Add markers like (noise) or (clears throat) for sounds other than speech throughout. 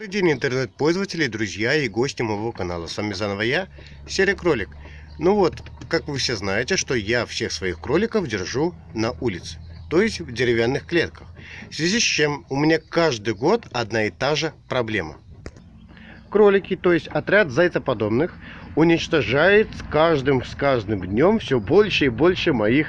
Добрый день, интернет-пользователи, друзья и гости моего канала. С вами заново я, Серый Кролик. Ну вот, как вы все знаете, что я всех своих кроликов держу на улице, то есть в деревянных клетках. В связи с чем у меня каждый год одна и та же проблема. Кролики, то есть отряд зайцеподобных, уничтожает с каждым, с каждым днем все больше и больше моих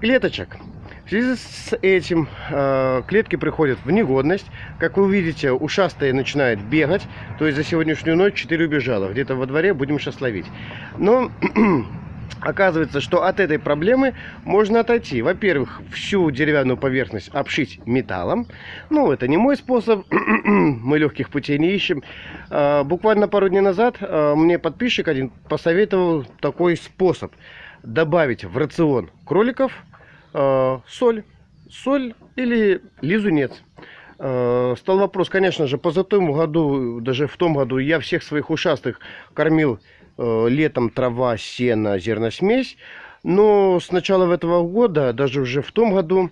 клеточек. В связи с этим э, клетки приходят в негодность. Как вы видите, ушастые начинают бегать. То есть за сегодняшнюю ночь 4 убежало. Где-то во дворе будем сейчас ловить. Но (clears throat) оказывается, что от этой проблемы можно отойти. Во-первых, всю деревянную поверхность обшить металлом. Ну, это не мой способ. (clears throat) Мы легких путей не ищем. Э, буквально пару дней назад э, мне подписчик один посоветовал такой способ. Добавить в рацион кроликов соль, соль или лизунец. Э, стал вопрос, конечно же, позатому году, даже в том году, я всех своих ушастых кормил э, летом трава, сено, зерносмесь. Но с начала этого года, даже уже в том году,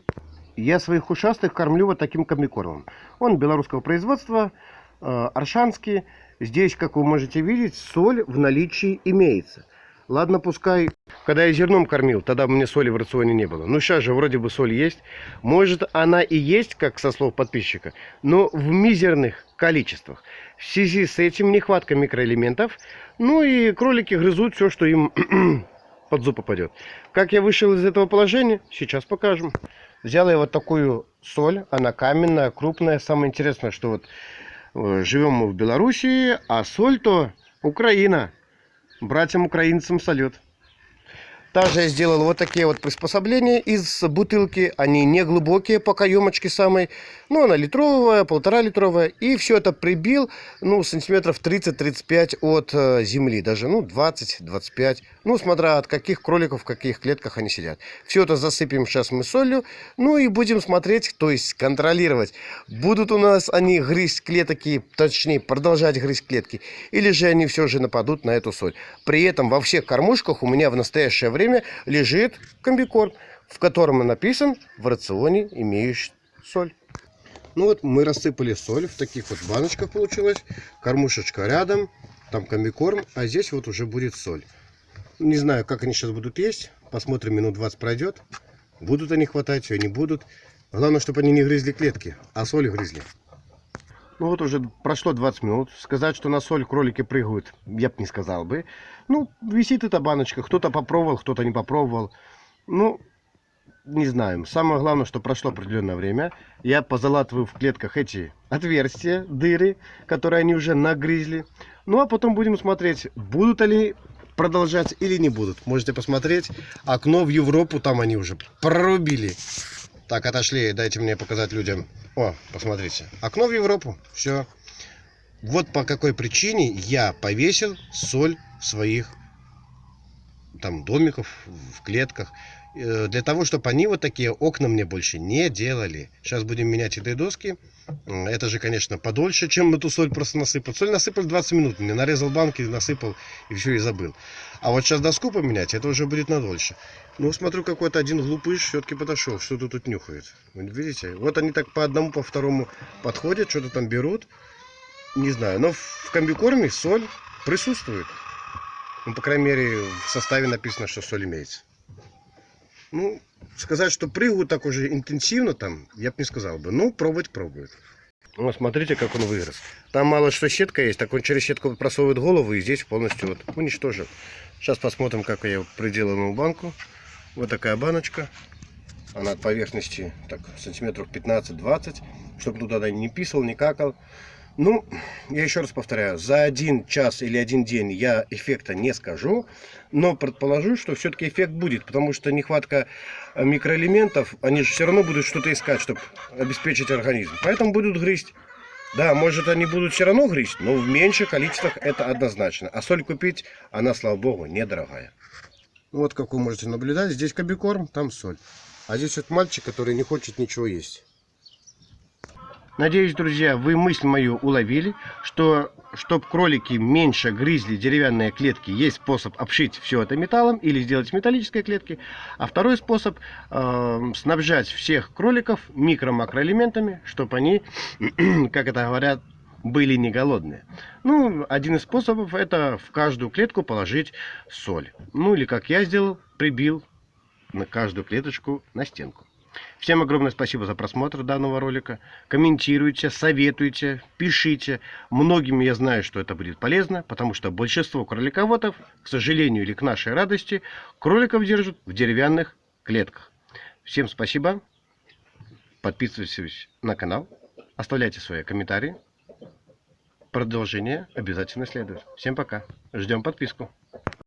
я своих ушастых кормлю вот таким комбикормом. Он белорусского производства, э, аршанский. Здесь, как вы можете видеть, соль в наличии имеется. Ладно, пускай, когда я зерном кормил, тогда мне соли в рационе не было. Ну, сейчас же вроде бы соль есть. Может, она и есть, как со слов подписчика, но в мизерных количествах. В связи с этим нехватка микроэлементов. Ну и кролики грызут все, что им (clears throat) под зуб попадет. Как я вышел из этого положения, сейчас покажем. Взял я вот такую соль, она каменная, крупная. Самое интересное, что вот э, живем мы в Белоруссии, а соль-то Украина братьям-украинцам салют. Также я сделал вот такие вот приспособления из бутылки. Они не глубокие по каемочке самой. Ну, она литровая, полтора литровая. И все это прибил, ну, сантиметров 30-35 от э, земли. Даже, ну, 20-25. Ну, смотря от каких кроликов, в каких клетках они сидят. Все это засыпем сейчас мы солью. Ну, и будем смотреть, то есть контролировать. Будут у нас они грызть клетки, точнее, продолжать грызть клетки. Или же они все же нападут на эту соль. При этом во всех кормушках у меня в настоящее время время лежит комбикорм, в котором написан в рационе имеющий соль. Ну вот мы рассыпали соль в таких вот баночках получилось. Кормушечка рядом, там комбикорм, а здесь вот уже будет соль. Не знаю, как они сейчас будут есть. Посмотрим, минут 20 пройдет. Будут они хватать, все не будут. Главное, чтобы они не грызли клетки, а соль грызли. Ну вот уже прошло 20 минут. Сказать, что на соль кролики прыгают, я бы не сказал бы. Ну, висит эта баночка. Кто-то попробовал, кто-то не попробовал. Ну, не знаю. Самое главное, что прошло определенное время. Я позалатываю в клетках эти отверстия, дыры, которые они уже нагрызли. Ну, а потом будем смотреть, будут ли продолжать или не будут. Можете посмотреть. Окно в Европу там они уже прорубили. Так, отошли, дайте мне показать людям. О, посмотрите. Окно в Европу. Все. Вот по какой причине я повесил соль в своих там домиков, в клетках. Э, для того, чтобы они вот такие окна мне больше не делали. Сейчас будем менять этой доски. Это же, конечно, подольше, чем мы ту соль просто насыпал. Соль насыпал 20 минут. Мне нарезал банки, насыпал и все, и забыл. А вот сейчас доску поменять, это уже будет надольше. Ну, смотрю, какой-то один глупыш все-таки подошел. Что-то тут нюхает. Видите? Вот они так по одному, по второму подходят, что-то там берут. Не знаю. Но в комбикорме соль присутствует. Ну, по крайней мере, в составе написано, что соль имеется. Ну, сказать, что прыгают так уже интенсивно там, я бы не сказал бы. Ну, пробовать пробует. Ну, смотрите, как он вырос. Там мало что сетка есть, так он через сетку просовывает голову и здесь полностью вот уничтожил. Сейчас посмотрим, как я приделанную банку. Вот такая баночка. Она от поверхности так сантиметров 15-20, чтобы туда не писал, не какал. Ну, я еще раз повторяю, за один час или один день я эффекта не скажу, но предположу, что все-таки эффект будет, потому что нехватка э, микроэлементов, они же все равно будут что-то искать, чтобы обеспечить организм. Поэтому будут грызть. Да, может они будут все равно грызть, но в меньших количествах это однозначно. А соль купить, она, слава богу, недорогая. Вот как вы можете наблюдать, здесь кобикорм, там соль. А здесь вот мальчик, который не хочет ничего есть. Надеюсь, друзья, вы мысль мою уловили, что чтобы кролики меньше грызли деревянные клетки, есть способ обшить все это металлом или сделать металлические клетки. А второй способ э, снабжать всех кроликов микро-макроэлементами, чтобы они, (clears throat) как это говорят, были не голодные. Ну, один из способов это в каждую клетку положить соль. Ну или как я сделал, прибил на каждую клеточку на стенку. Всем огромное спасибо за просмотр данного ролика. Комментируйте, советуйте, пишите. Многим я знаю, что это будет полезно, потому что большинство кролиководов, к сожалению или к нашей радости, кроликов держат в деревянных клетках. Всем спасибо. Подписывайтесь на канал, оставляйте свои комментарии. Продолжение обязательно следует. Всем пока. Ждем подписку.